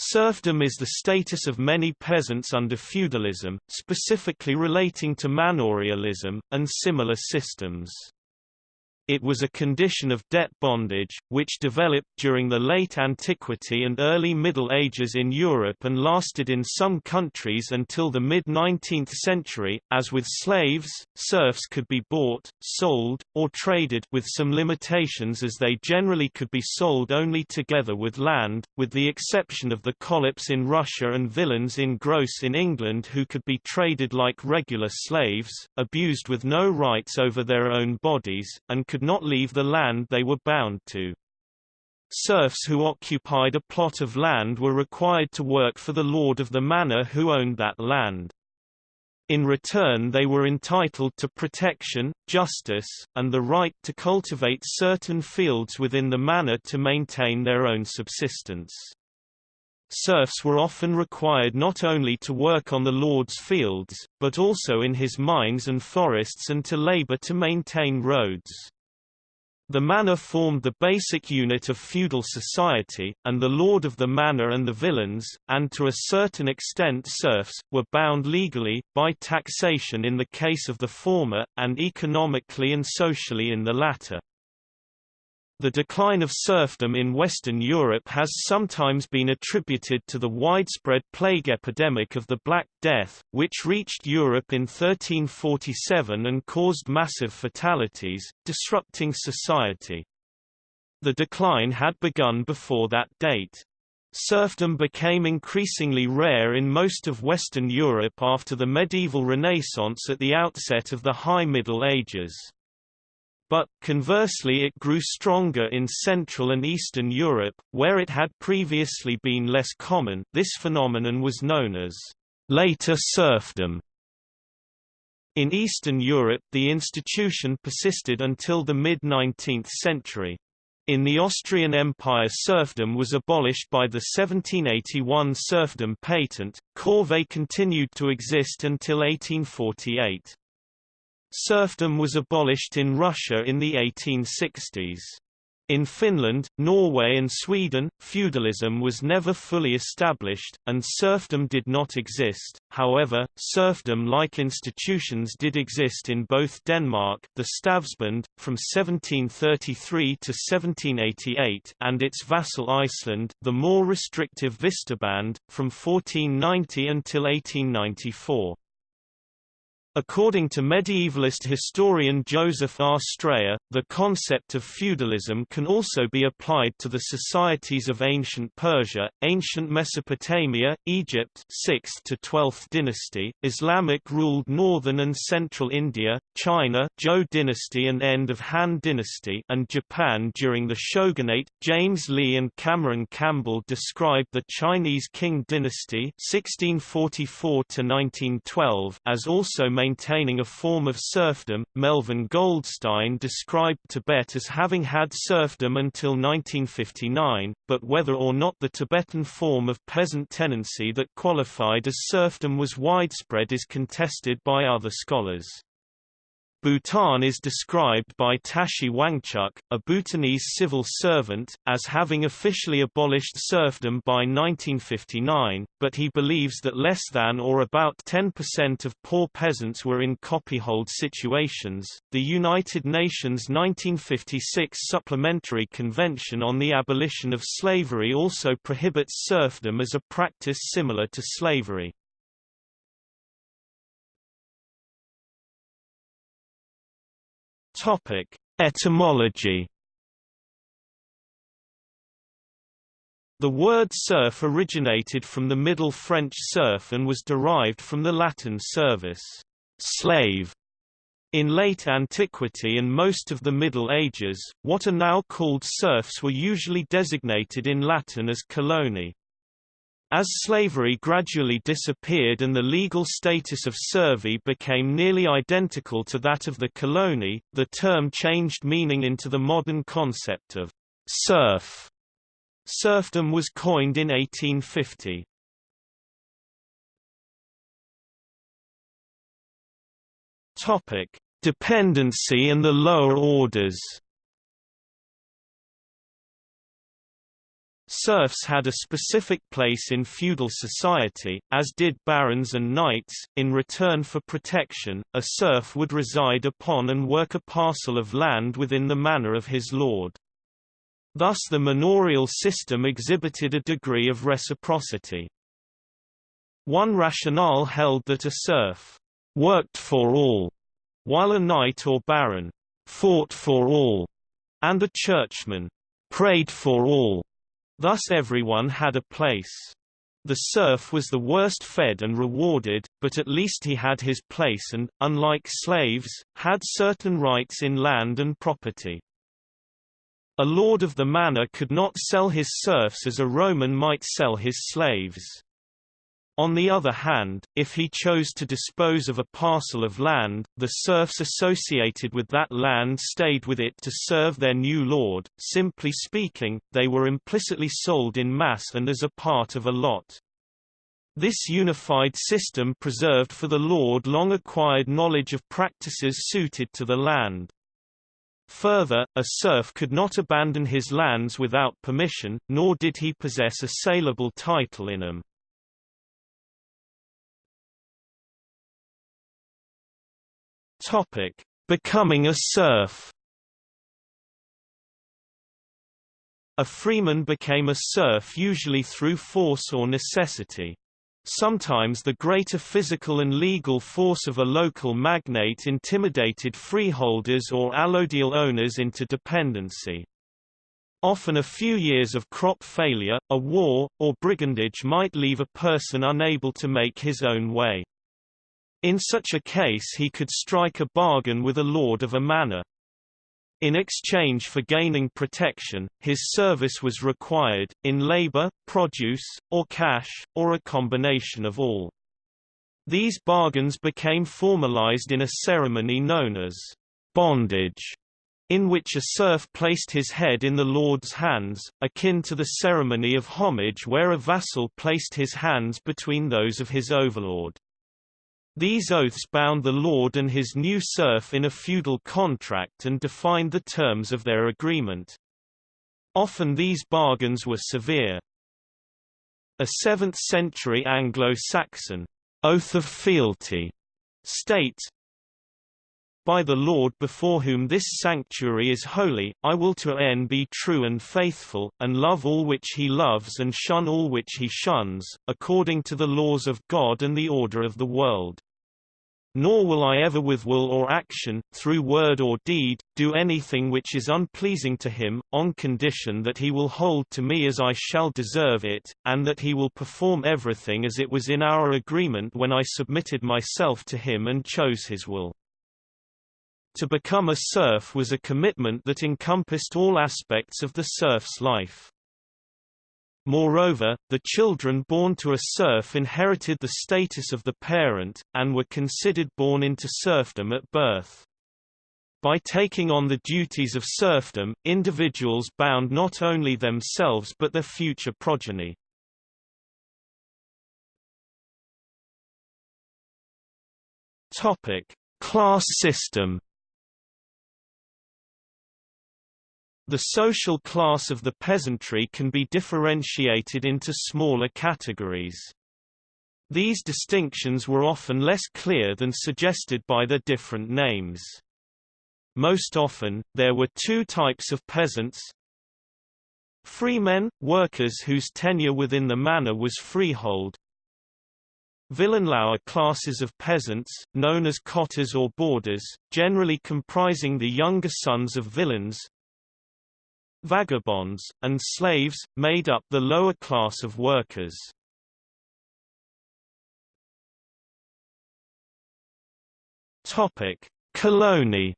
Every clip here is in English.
Serfdom is the status of many peasants under feudalism, specifically relating to manorialism, and similar systems. It was a condition of debt bondage, which developed during the late antiquity and early Middle Ages in Europe and lasted in some countries until the mid-19th century. As with slaves, serfs could be bought, sold, or traded with some limitations as they generally could be sold only together with land, with the exception of the kholops in Russia and villeins in gross in England who could be traded like regular slaves, abused with no rights over their own bodies, and could could not leave the land they were bound to. Serfs who occupied a plot of land were required to work for the lord of the manor who owned that land. In return they were entitled to protection, justice, and the right to cultivate certain fields within the manor to maintain their own subsistence. Serfs were often required not only to work on the lord's fields, but also in his mines and forests and to labor to maintain roads. The manor formed the basic unit of feudal society, and the lord of the manor and the villeins, and to a certain extent serfs, were bound legally, by taxation in the case of the former, and economically and socially in the latter. The decline of serfdom in Western Europe has sometimes been attributed to the widespread plague epidemic of the Black Death, which reached Europe in 1347 and caused massive fatalities, disrupting society. The decline had begun before that date. Serfdom became increasingly rare in most of Western Europe after the medieval Renaissance at the outset of the High Middle Ages. But, conversely it grew stronger in Central and Eastern Europe, where it had previously been less common this phenomenon was known as later serfdom. In Eastern Europe the institution persisted until the mid-19th century. In the Austrian Empire serfdom was abolished by the 1781 serfdom patent, corvée continued to exist until 1848. Serfdom was abolished in Russia in the 1860s. In Finland, Norway and Sweden, feudalism was never fully established, and serfdom did not exist. However, serfdom-like institutions did exist in both Denmark, the Stavnsbånd, from 1733 to 1788, and its vassal Iceland, the more restrictive Vistarband, from 1490 until 1894. According to medievalist historian Joseph R. Strayer, the concept of feudalism can also be applied to the societies of ancient Persia, ancient Mesopotamia, Egypt 6th to 12th dynasty, Islamic-ruled northern and central India, China Zhou dynasty and end of Han dynasty and Japan during the shogunate. James Lee and Cameron Campbell described the Chinese Qing dynasty 1644 to 1912 as also maintaining a form of serfdom. Melvin Goldstein described Tibet as having had serfdom until 1959, but whether or not the Tibetan form of peasant tenancy that qualified as serfdom was widespread is contested by other scholars. Bhutan is described by Tashi Wangchuk, a Bhutanese civil servant, as having officially abolished serfdom by 1959, but he believes that less than or about 10% of poor peasants were in copyhold situations. The United Nations 1956 Supplementary Convention on the Abolition of Slavery also prohibits serfdom as a practice similar to slavery. Topic: Etymology. The word serf originated from the Middle French serf and was derived from the Latin servus, slave. In late antiquity and most of the Middle Ages, what are now called serfs were usually designated in Latin as coloni. As slavery gradually disappeared and the legal status of servi became nearly identical to that of the coloni, the term changed meaning into the modern concept of serf. Serfdom was coined in 1850. Topic: Dependency and the lower orders. Serfs had a specific place in feudal society, as did barons and knights. In return for protection, a serf would reside upon and work a parcel of land within the manor of his lord. Thus the manorial system exhibited a degree of reciprocity. One rationale held that a serf worked for all, while a knight or baron fought for all, and a churchman prayed for all. Thus everyone had a place. The serf was the worst fed and rewarded, but at least he had his place and, unlike slaves, had certain rights in land and property. A lord of the manor could not sell his serfs as a Roman might sell his slaves. On the other hand, if he chose to dispose of a parcel of land, the serfs associated with that land stayed with it to serve their new lord. Simply speaking, they were implicitly sold in mass and as a part of a lot. This unified system preserved for the lord long acquired knowledge of practices suited to the land. Further, a serf could not abandon his lands without permission, nor did he possess a saleable title in them. Topic: Becoming a serf. A freeman became a serf usually through force or necessity. Sometimes the greater physical and legal force of a local magnate intimidated freeholders or allodial owners into dependency. Often a few years of crop failure, a war, or brigandage might leave a person unable to make his own way. In such a case he could strike a bargain with a lord of a manor. In exchange for gaining protection, his service was required, in labor, produce, or cash, or a combination of all. These bargains became formalized in a ceremony known as bondage, in which a serf placed his head in the lord's hands, akin to the ceremony of homage where a vassal placed his hands between those of his overlord. These oaths bound the lord and his new serf in a feudal contract and defined the terms of their agreement. Often these bargains were severe. A 7th-century Anglo-Saxon oath of fealty states, by the Lord before whom this sanctuary is holy, I will to n be true and faithful, and love all which he loves and shun all which he shuns, according to the laws of God and the order of the world. Nor will I ever with will or action, through word or deed, do anything which is unpleasing to him, on condition that he will hold to me as I shall deserve it, and that he will perform everything as it was in our agreement when I submitted myself to him and chose his will. To become a serf was a commitment that encompassed all aspects of the serf's life. Moreover, the children born to a serf inherited the status of the parent, and were considered born into serfdom at birth. By taking on the duties of serfdom, individuals bound not only themselves but their future progeny. Topic: Class system The social class of the peasantry can be differentiated into smaller categories. These distinctions were often less clear than suggested by their different names. Most often, there were two types of peasants. Freemen, workers whose tenure within the manor was freehold. Villenlauer classes of peasants, known as cotters or bordars, generally comprising the younger sons of villeins, vagabonds, and slaves, made up the lower class of workers. Topic: Colony.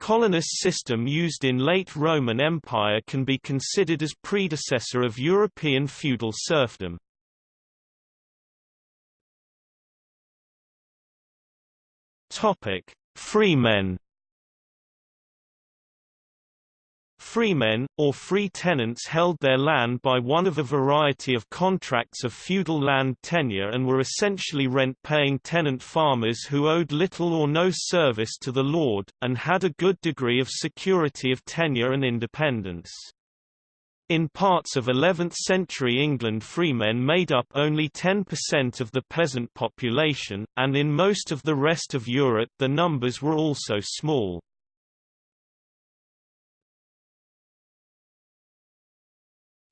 Colonist system used in late Roman Empire can be considered as predecessor of European feudal serfdom. Topic: Freemen Freemen, or free tenants held their land by one of a variety of contracts of feudal land tenure and were essentially rent-paying tenant farmers who owed little or no service to the lord, and had a good degree of security of tenure and independence. In parts of 11th-century England freemen made up only 10% of the peasant population, and in most of the rest of Europe the numbers were also small.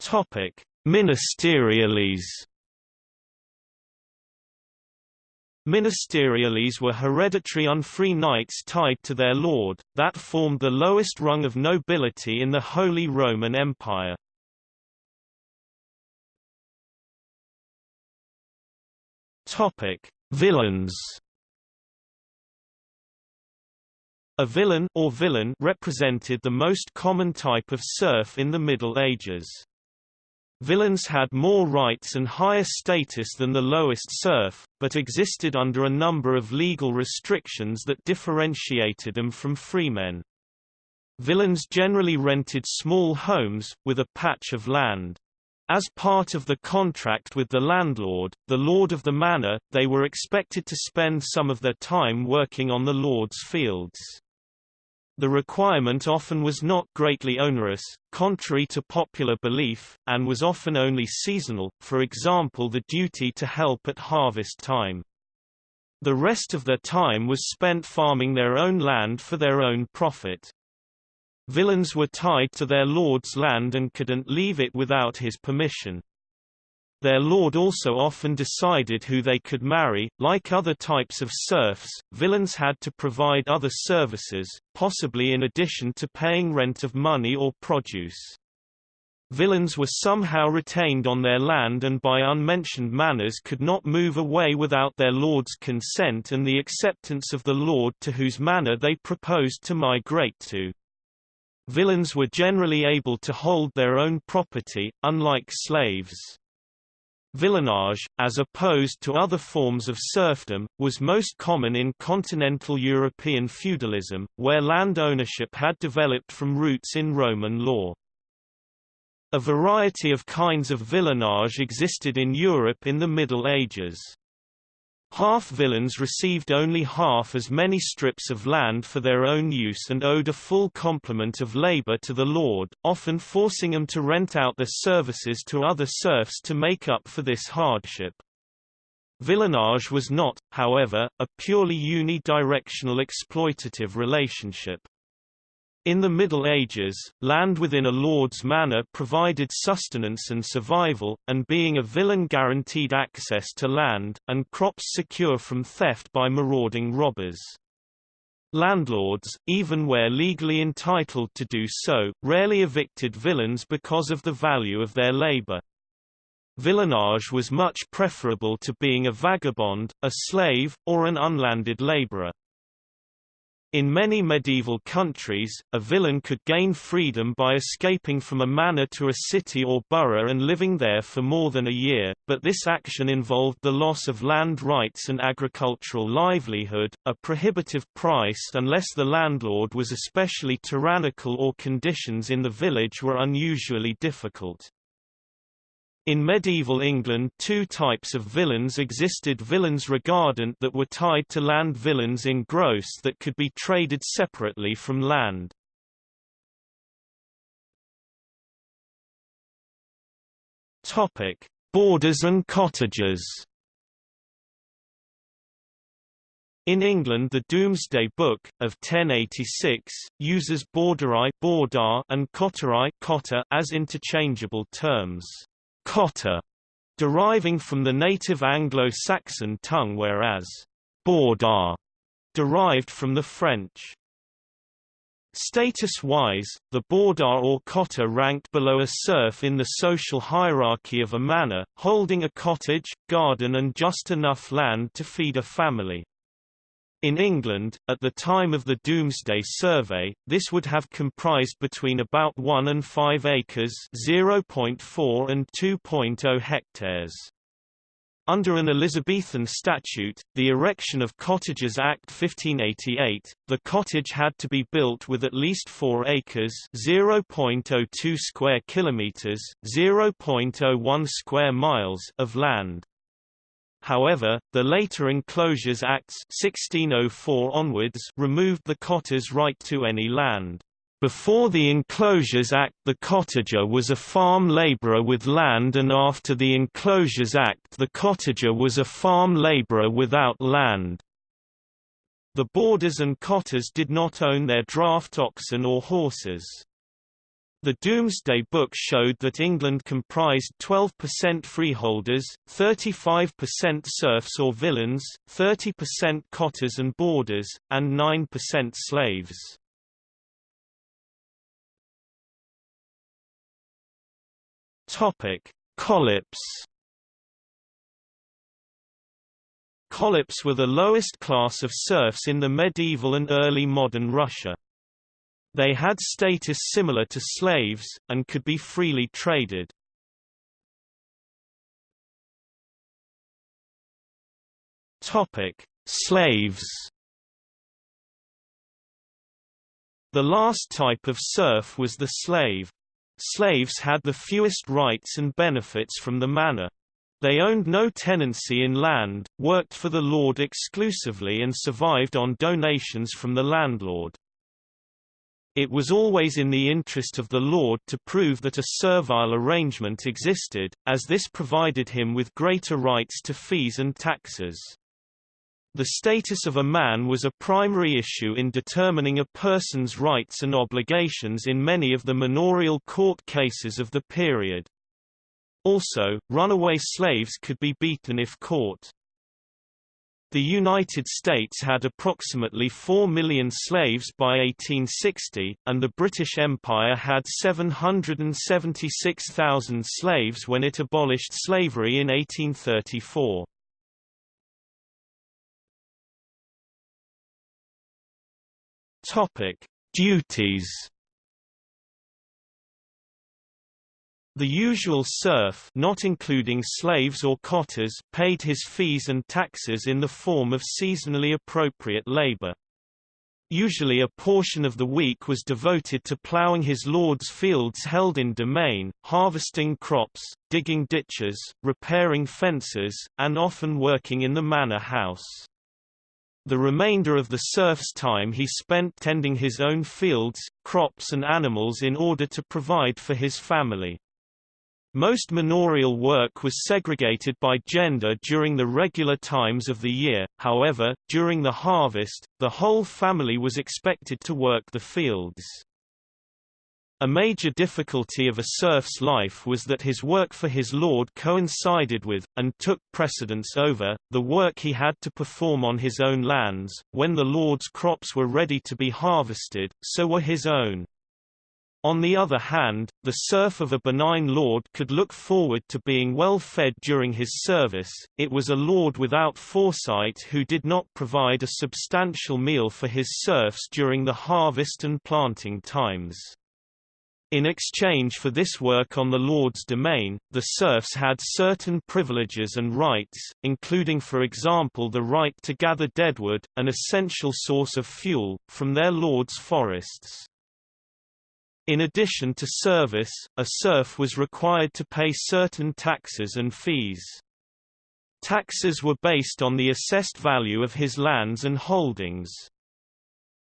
Topic: Ministeriales. Ministeriales were hereditary unfree knights tied to their lord, that formed the lowest rung of nobility in the Holy Roman Empire. Topic: Villeins. A villein or villain represented the most common type of serf in the Middle Ages. Villeins had more rights and higher status than the lowest serf, but existed under a number of legal restrictions that differentiated them from freemen. Villeins generally rented small homes, with a patch of land. As part of the contract with the landlord, the lord of the manor, they were expected to spend some of their time working on the lord's fields. The requirement often was not greatly onerous, contrary to popular belief, and was often only seasonal, for example the duty to help at harvest time. The rest of their time was spent farming their own land for their own profit. Villeins were tied to their lord's land and couldn't leave it without his permission. Their lord also often decided who they could marry. Like other types of serfs, villeins had to provide other services, possibly in addition to paying rent of money or produce. Villeins were somehow retained on their land and by unmentioned manors could not move away without their lord's consent and the acceptance of the lord to whose manor they proposed to migrate to. Villeins were generally able to hold their own property, unlike slaves. Villeinage, as opposed to other forms of serfdom, was most common in continental European feudalism, where land ownership had developed from roots in Roman law. A variety of kinds of villeinage existed in Europe in the Middle Ages. Half-villeins received only half as many strips of land for their own use and owed a full complement of labor to the lord, often forcing them to rent out their services to other serfs to make up for this hardship. Villeinage was not, however, a purely unidirectional exploitative relationship. In the Middle Ages, land within a lord's manor provided sustenance and survival, and being a villein guaranteed access to land, and crops secure from theft by marauding robbers. Landlords, even where legally entitled to do so, rarely evicted villeins because of the value of their labor. Villeinage was much preferable to being a vagabond, a slave, or an unlanded laborer. In many medieval countries, a villein could gain freedom by escaping from a manor to a city or borough and living there for more than a year, but this action involved the loss of land rights and agricultural livelihood, a prohibitive price unless the landlord was especially tyrannical or conditions in the village were unusually difficult. In medieval England two types of villeins existed villeins regardant that were tied to land villeins in gross that could be traded separately from land. Bordars and cottagers In England the Domesday Book, of 1086, uses borderai and cotterai as interchangeable terms cotter, deriving from the native Anglo-Saxon tongue whereas bordar derived from the French. Status-wise, the bordar or cottar ranked below a serf in the social hierarchy of a manor, holding a cottage, garden and just enough land to feed a family. In England, at the time of the Domesday Survey, this would have comprised between about 1 and 5 acres 0.4 and 2.0 hectares. Under an Elizabethan statute, the erection of Cottages Act 1588, the cottage had to be built with at least 4 acres (0.02 square kilometers, 0.01 square miles) of land. However, the later Enclosures Acts 1604 onwards removed the cotter's right to any land. Before the Enclosures Act the cottager was a farm labourer with land and after the Enclosures Act the cottager was a farm labourer without land. The bordars and cotters did not own their draft oxen or horses. The Domesday Book showed that England comprised 12% freeholders, 35% serfs or villeins, 30% cotters and bordars, and 9% slaves. Topic: Kholops. Kholops were the lowest class of serfs in the medieval and early modern Russia. They had status similar to slaves, and could be freely traded. Topic: Slaves. The last type of serf was the slave. Slaves had the fewest rights and benefits from the manor. They owned no tenancy in land, worked for the lord exclusively and survived on donations from the landlord. It was always in the interest of the lord to prove that a servile arrangement existed, as this provided him with greater rights to fees and taxes. The status of a man was a primary issue in determining a person's rights and obligations in many of the manorial court cases of the period. Also, runaway slaves could be beaten if caught. The United States had approximately 4 million slaves by 1860, and the British Empire had 776,000 slaves when it abolished slavery in 1834. Topic: Duties. The usual serf not including slaves or cotters paid his fees and taxes in the form of seasonally appropriate labor. Usually a portion of the week was devoted to ploughing his lord's fields held in demesne, harvesting crops, digging ditches, repairing fences, and often working in the manor house. The remainder of the serf's time he spent tending his own fields, crops and animals in order to provide for his family. Most manorial work was segregated by gender during the regular times of the year, however, during the harvest, the whole family was expected to work the fields. A major difficulty of a serf's life was that his work for his lord coincided with, and took precedence over, the work he had to perform on his own lands. When the lord's crops were ready to be harvested, so were his own. On the other hand, the serf of a benign lord could look forward to being well fed during his service, it was a lord without foresight who did not provide a substantial meal for his serfs during the harvest and planting times. In exchange for this work on the Lord's demesne, the serfs had certain privileges and rights, including for example the right to gather deadwood, an essential source of fuel, from their lord's forests. In addition to service, a serf was required to pay certain taxes and fees. Taxes were based on the assessed value of his lands and holdings.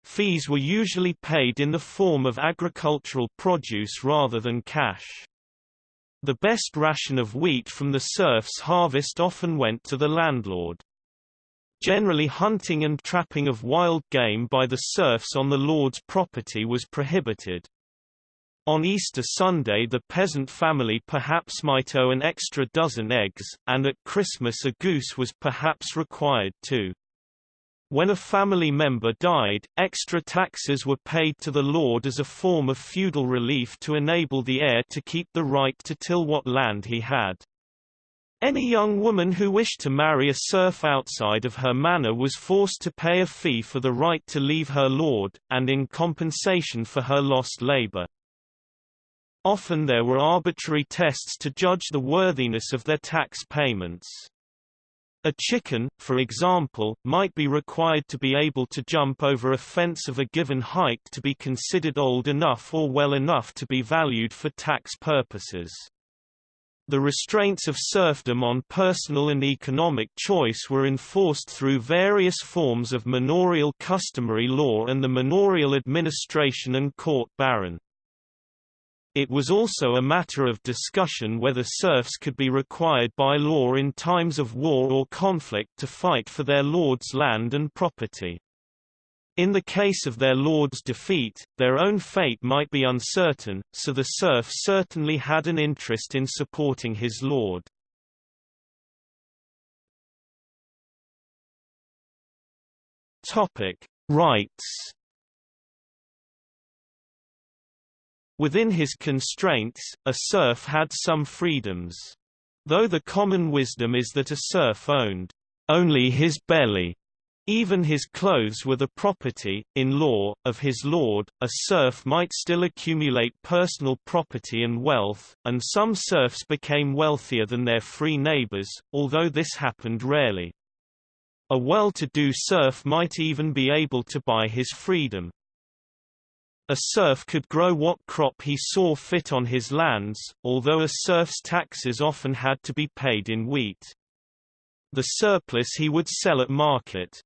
Fees were usually paid in the form of agricultural produce rather than cash. The best ration of wheat from the serf's harvest often went to the landlord. Generally hunting and trapping of wild game by the serfs on the lord's property was prohibited. On Easter Sunday the peasant family perhaps might owe an extra dozen eggs, and at Christmas a goose was perhaps required too. When a family member died, extra taxes were paid to the lord as a form of feudal relief to enable the heir to keep the right to till what land he had. Any young woman who wished to marry a serf outside of her manor was forced to pay a fee for the right to leave her lord, and in compensation for her lost labor. Often there were arbitrary tests to judge the worthiness of their tax payments. A chicken, for example, might be required to be able to jump over a fence of a given height to be considered old enough or well enough to be valued for tax purposes. The restraints of serfdom on personal and economic choice were enforced through various forms of manorial customary law and the manorial administration and court baron. It was also a matter of discussion whether serfs could be required by law in times of war or conflict to fight for their lord's land and property. In the case of their lord's defeat, their own fate might be uncertain, so the serf certainly had an interest in supporting his lord. Rights. Within his constraints, a serf had some freedoms. Though the common wisdom is that a serf owned only his belly, even his clothes were the property, in law, of his lord. A serf might still accumulate personal property and wealth, and some serfs became wealthier than their free neighbors, although this happened rarely. A well-to-do serf might even be able to buy his freedom. A serf could grow what crop he saw fit on his lands, although a serf's taxes often had to be paid in wheat. The surplus he would sell at market.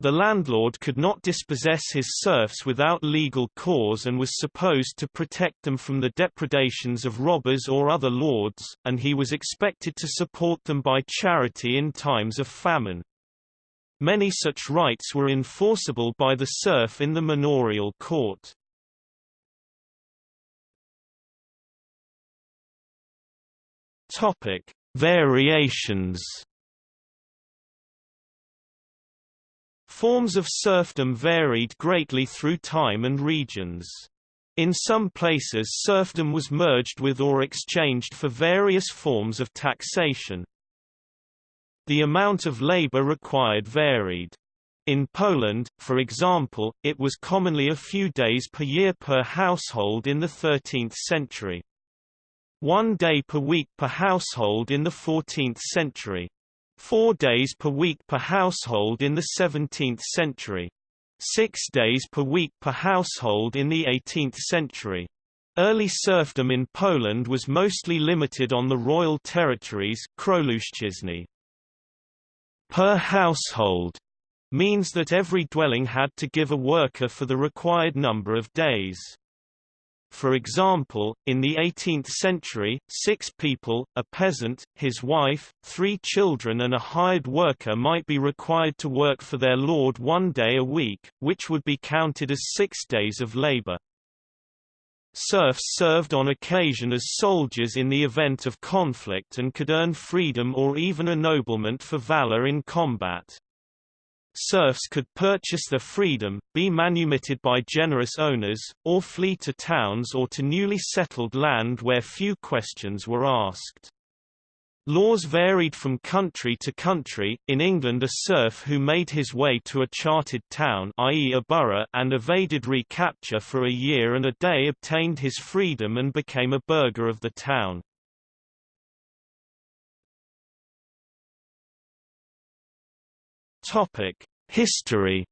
The landlord could not dispossess his serfs without legal cause and was supposed to protect them from the depredations of robbers or other lords, and he was expected to support them by charity in times of famine. Many such rights were enforceable by the serf in the manorial court. Topic: Variations Forms of serfdom varied greatly through time and regions. In some places serfdom was merged with or exchanged for various forms of taxation. The amount of labor required varied. In Poland, for example, it was commonly a few days per year per household in the 13th century. One day per week per household in the 14th century. Four days per week per household in the 17th century. Six days per week per household in the 18th century. Early serfdom in Poland was mostly limited on the royal territories Per household means that every dwelling had to give a worker for the required number of days. For example, in the 18th century, six people, a peasant, his wife, three children and a hired worker might be required to work for their lord one day a week, which would be counted as six days of labor. Serfs served on occasion as soldiers in the event of conflict and could earn freedom or even ennoblement for valor in combat. Serfs could purchase their freedom, be manumitted by generous owners, or flee to towns or to newly settled land where few questions were asked. Laws varied from country to country. In England, a serf who made his way to a chartered town, i.e., a borough, and evaded recapture for a year and a day obtained his freedom and became a burgher of the town. History.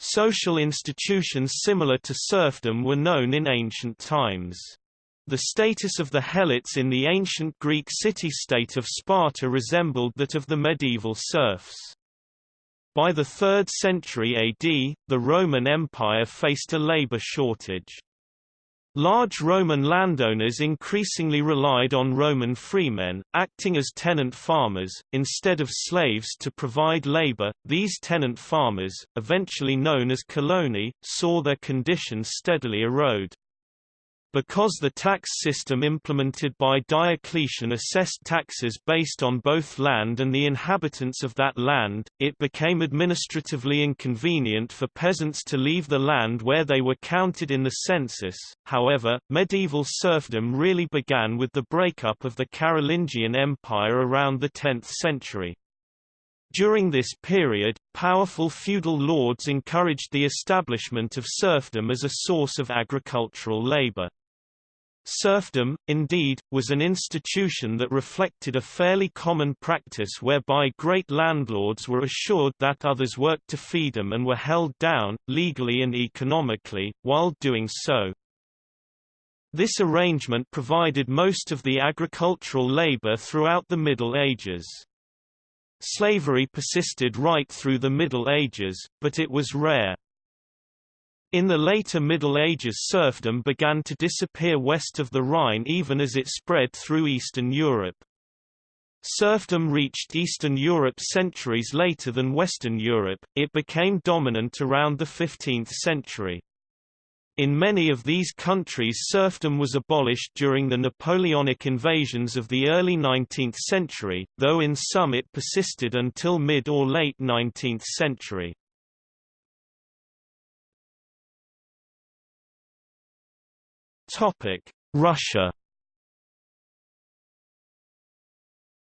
Social institutions similar to serfdom were known in ancient times. The status of the helots in the ancient Greek city-state of Sparta resembled that of the medieval serfs. By the 3rd century AD, the Roman Empire faced a labor shortage. Large Roman landowners increasingly relied on Roman freemen, acting as tenant farmers, instead of slaves to provide labor. These tenant farmers, eventually known as coloni, saw their conditions steadily erode. Because the tax system implemented by Diocletian assessed taxes based on both land and the inhabitants of that land, it became administratively inconvenient for peasants to leave the land where they were counted in the census. However, medieval serfdom really began with the breakup of the Carolingian Empire around the 10th century. During this period, powerful feudal lords encouraged the establishment of serfdom as a source of agricultural labor. Serfdom, indeed, was an institution that reflected a fairly common practice whereby great landlords were assured that others worked to feed them and were held down, legally and economically, while doing so. This arrangement provided most of the agricultural labor throughout the Middle Ages. Slavery persisted right through the Middle Ages, but it was rare. In the later Middle Ages serfdom began to disappear west of the Rhine even as it spread through Eastern Europe. Serfdom reached Eastern Europe centuries later than Western Europe, it became dominant around the 15th century. In many of these countries serfdom was abolished during the Napoleonic invasions of the early 19th century, though in some it persisted until mid or late 19th century. Topic: Russia.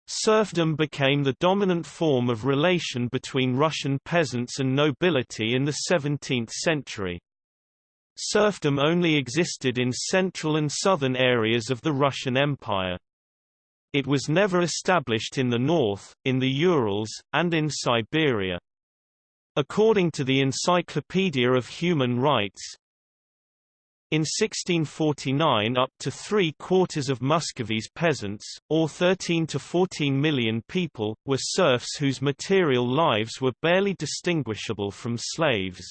Serfdom became the dominant form of relation between Russian peasants and nobility in the 17th century. Serfdom only existed in central and southern areas of the Russian Empire. It was never established in the north, in the Urals, and in Siberia. According to the Encyclopedia of Human Rights, in 1649 up to three-quarters of Muscovy's peasants, or 13 to 14 million people, were serfs whose material lives were barely distinguishable from slaves.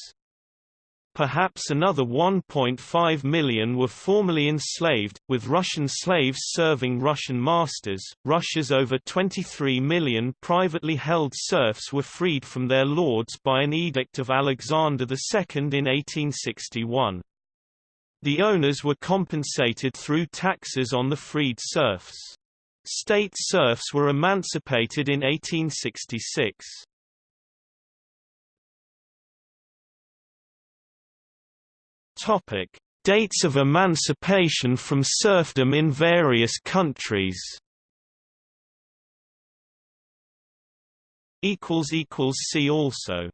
Perhaps another 1.5 million were formerly enslaved, with Russian slaves serving Russian masters. Russia's over 23 million privately held serfs were freed from their lords by an edict of Alexander II in 1861. The owners were compensated through taxes on the freed serfs. State serfs were emancipated in 1866. Topic: Dates of emancipation from serfdom in various countries. Equals equals see also.